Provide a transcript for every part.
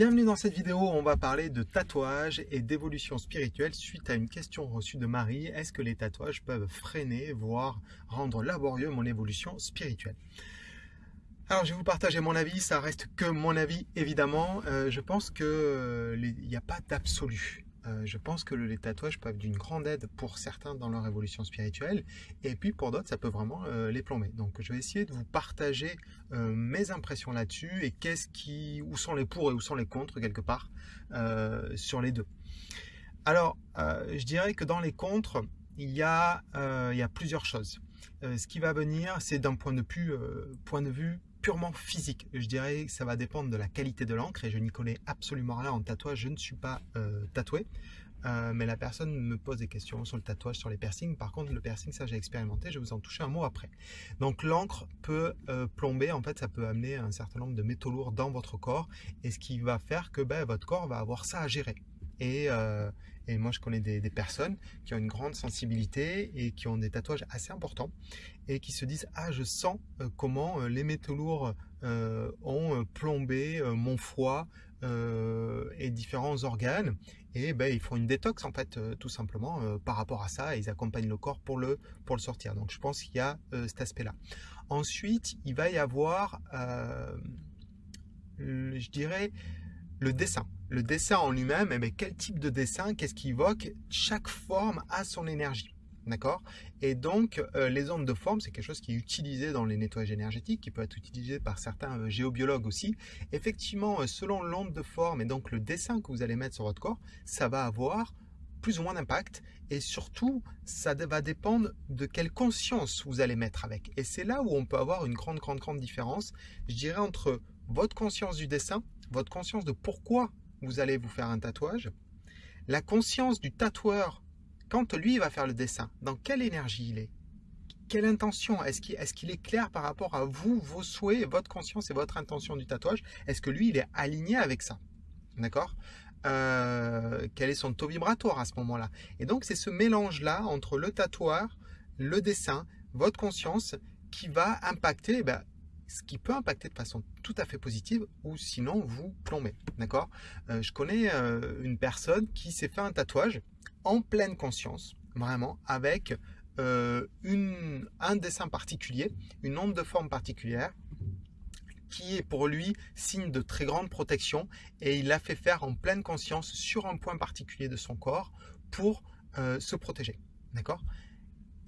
Bienvenue dans cette vidéo, on va parler de tatouage et d'évolution spirituelle suite à une question reçue de Marie. Est-ce que les tatouages peuvent freiner, voire rendre laborieux mon évolution spirituelle? Alors je vais vous partager mon avis, ça reste que mon avis évidemment. Euh, je pense qu'il euh, n'y a pas d'absolu. Euh, je pense que les tatouages peuvent être d'une grande aide pour certains dans leur évolution spirituelle et puis pour d'autres ça peut vraiment euh, les plomber. Donc je vais essayer de vous partager euh, mes impressions là-dessus et qu'est-ce qui, où sont les pour et où sont les contre quelque part sur les deux. Alors je dirais que dans les contre il y a, il y a plusieurs choses. ce qui va venir c'est d'un point de point de vue purement physique. Je dirais que ça va dépendre de la qualité de l'encre et je n'y connais absolument rien en tatouage. Je ne suis pas euh, tatoué. Euh, mais la personne me pose des questions sur le tatouage, sur les piercings. Par contre, le piercing, ça j'ai expérimenté, je vais vous en toucher un mot après. Donc l'encre peut euh, plomber, en fait, ça peut amener un certain nombre de métaux lourds dans votre corps, et ce qui va faire que ben, votre corps va avoir ça à gérer. Et, et moi, je connais des, personnes qui ont une grande sensibilité et qui ont des tatouages assez importants et qui se disent « Ah, je sens euh, comment euh, les métaux lourds euh, ont plombé mon foie et différents organes. » Et ben, ils font une détox, en fait, tout simplement, par rapport à ça. Et ils accompagnent le corps pour le, pour le sortir. Donc, je pense qu'il y a cet aspect-là. Ensuite, il va y avoir, je dirais, le dessin. Le dessin en lui-même, eh ben, quel type de dessin, qu'est-ce qui évoque Chaque forme a son énergie. D'accord? Et donc, euh, les ondes de forme, c'est quelque chose qui est utilisé dans les nettoyages énergétiques, qui peut être utilisé par certains euh, géobiologues aussi. Effectivement, euh, selon l'onde de forme et donc le dessin que vous allez mettre sur votre corps, ça va avoir plus ou moins d'impact et surtout ça va dépendre de quelle conscience vous allez mettre avec et c'est là où on peut avoir une grande grande grande différence je dirais entre votre conscience du dessin votre conscience de pourquoi vous allez vous faire un tatouage, la conscience du tatoueur, quand lui va faire le dessin, dans quelle énergie il est? Quelle intention? Est-ce qu'il est, clair par rapport à vous, vos souhaits, votre conscience et votre intention du tatouage? Est-ce que lui, il est aligné avec ça? D'accord? Euh, Quel est son taux vibratoire à ce moment-là? Et donc, c'est ce mélange-là entre le tatoueur, le dessin, votre conscience qui va impacter eh ben, ce qui peut impacter de façon tout à fait positive ou sinon vous plombez. D'accord? Euh, Je connais euh, une personne qui s'est fait un tatouage en pleine conscience, vraiment, avec euh, un dessin particulier, une onde de forme particulière qui est pour lui signe de très grande protection et il l'a fait faire en pleine conscience sur un point particulier de son corps pour se protéger. D'accord?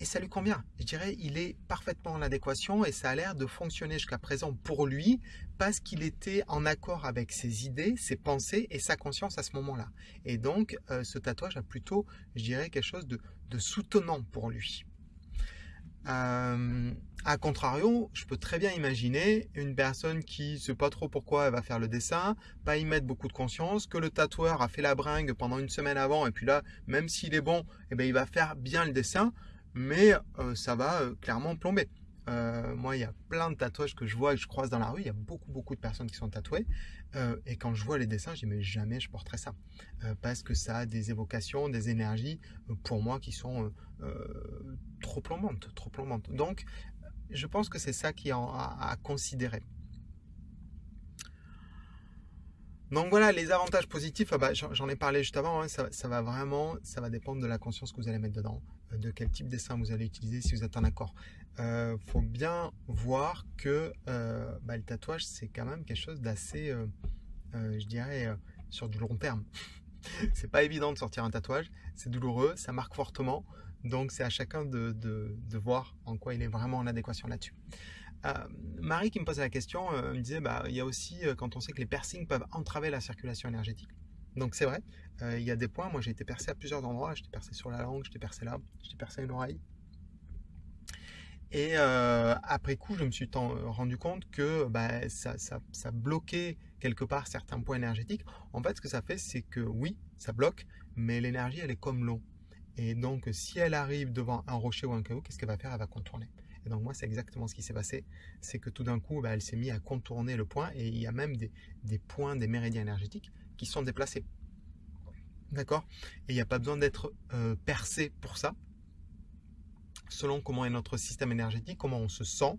Et ça lui convient. Je dirais, il est parfaitement en adéquation et ça a l'air de fonctionner jusqu'à présent pour lui parce qu'il était en accord avec ses idées, ses pensées et sa conscience à ce moment-là. Et donc, euh, ce tatouage a plutôt, je dirais, quelque chose de, soutenant pour lui. Euh, a contrario, je peux très bien imaginer une personne qui ne sait pas trop pourquoi elle va faire le dessin, pas y mettre beaucoup de conscience, que le tatoueur a fait la bringue pendant une semaine avant et puis là, même s'il est bon, eh ben, il va faire bien le dessin mais euh, ça va euh, clairement plomber. Euh, moi, il y a plein de tatouages que je vois et que je croise dans la rue. Il y a beaucoup, beaucoup de personnes qui sont tatouées. et quand je vois les dessins, je dis, mais jamais je porterai ça. parce que ça a des évocations, des énergies, pour moi, qui sont trop plombantes. Trop plombantes. Donc, je pense que c'est ça qui est à, considérer. Donc voilà, les avantages positifs, ah bah, j'en ai parlé juste avant, hein, ça, va vraiment, ça va dépendre de la conscience que vous allez mettre dedans de quel type de dessin vous allez utiliser si vous êtes en accord. Il euh, faut bien voir que euh, bah, le tatouage, c'est quand même quelque chose d'assez, euh, je dirais, sur du long terme. c'est pas évident de sortir un tatouage, c'est douloureux, ça marque fortement, donc c'est à chacun de, voir en quoi il est vraiment en adéquation là-dessus. Marie qui me posait la question me disait, bah, il y a aussi, quand on sait que les piercings peuvent entraver la circulation énergétique, donc c'est vrai, euh, il y a des points, moi j'ai été percé à plusieurs endroits, j'étais percé sur la langue, j'étais percé là, j'étais percé à une oreille. Et euh, après coup, je me suis rendu compte que bah, ça, bloquait quelque part certains points énergétiques. En fait, ce que ça fait, c'est que oui, ça bloque, mais l'énergie, elle est comme l'eau. Et donc, si elle arrive devant un rocher ou un caillou, qu'est-ce qu'elle va faire? Elle va contourner. Et donc, moi, c'est exactement ce qui s'est passé. C'est que tout d'un coup, bah, elle s'est mise à contourner le point et il y a même des, des points, des méridiens énergétiques qui sont déplacés. D'accord? Et il n'y a pas besoin d'être euh, percé pour ça. Selon comment est notre système énergétique, comment on se sent,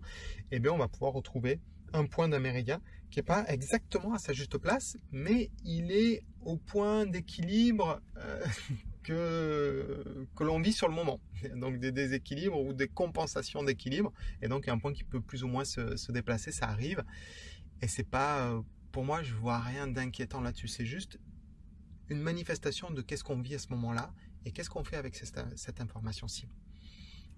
eh bien, on va pouvoir retrouver un point d'un méridien qui n'est pas exactement à sa juste place, mais il est au point d'équilibre euh, que, l'on vit sur le moment. Donc des déséquilibres ou des compensations d'équilibre. Et donc un point qui peut plus ou moins se, déplacer, ça arrive. Et c'est pas, euh, pour moi, je vois rien d'inquiétant là-dessus. C'est juste une manifestation de qu'est-ce qu'on vit à ce moment-là et qu'est-ce qu'on fait avec cette, information-ci.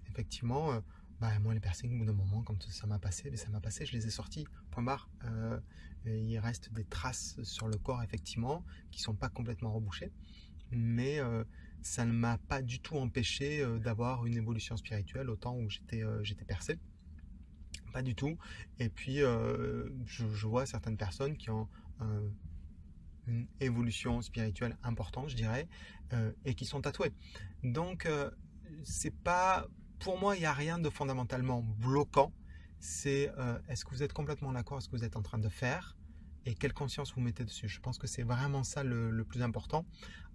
Effectivement, euh, bah, moi les personnes au bout d'un moment, quand ça m'a passé, mais ça m'a passé, je les ai sortis, point barre. Euh, il reste des traces sur le corps, effectivement, qui sont pas complètement rebouchées, mais euh, ça ne m'a pas du tout empêché euh, d'avoir une évolution spirituelle au temps où j'étais j'étais percé. Pas du tout. Et puis, je, vois certaines personnes qui ont une évolution spirituelle importante, je dirais, et qui sont tatouées. Donc, c'est pas pour moi, il n'y a rien de fondamentalement bloquant. C'est euh, est-ce que vous êtes complètement d'accord avec ce que vous êtes en train de faire? Et quelle conscience vous mettez dessus? Je pense que c'est vraiment ça le, plus important.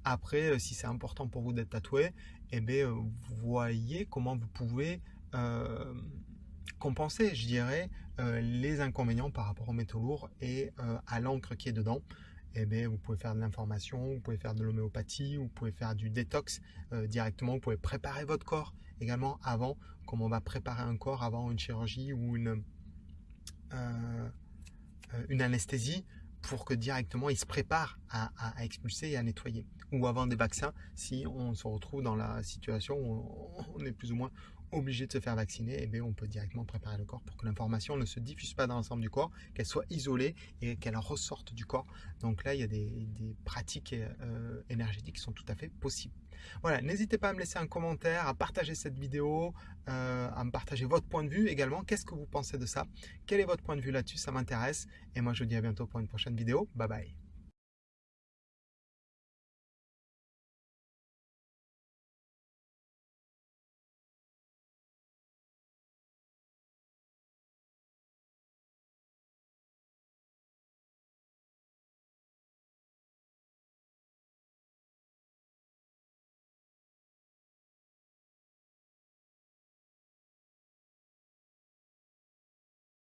Après, euh, si c'est important pour vous d'être tatoué, eh bien, euh, voyez comment vous pouvez compenser, je dirais, les inconvénients par rapport au métaux lourd et à l'encre qui est dedans eh bien, vous pouvez faire de l'information, vous pouvez faire de l'homéopathie, vous pouvez faire du détox euh, directement, vous pouvez préparer votre corps également avant, comme on va préparer un corps avant une chirurgie ou une, euh, euh, une anesthésie pour que directement il se prépare à, à, expulser et à nettoyer. Ou avant des vaccins, si on se retrouve dans la situation où on est plus ou moins obligé de se faire vacciner, et eh on peut directement préparer le corps pour que l'information ne se diffuse pas dans l'ensemble du corps, qu'elle soit isolée et qu'elle ressorte du corps. Donc là, il y a des, pratiques euh, énergétiques qui sont tout à fait possibles. Voilà, n'hésitez pas à me laisser un commentaire, à partager cette vidéo, euh, à me partager votre point de vue également. Qu'est-ce que vous pensez de ça? Quel est votre point de vue là-dessus? Ça m'intéresse. Et moi, je vous dis à bientôt pour une prochaine vidéo. Bye bye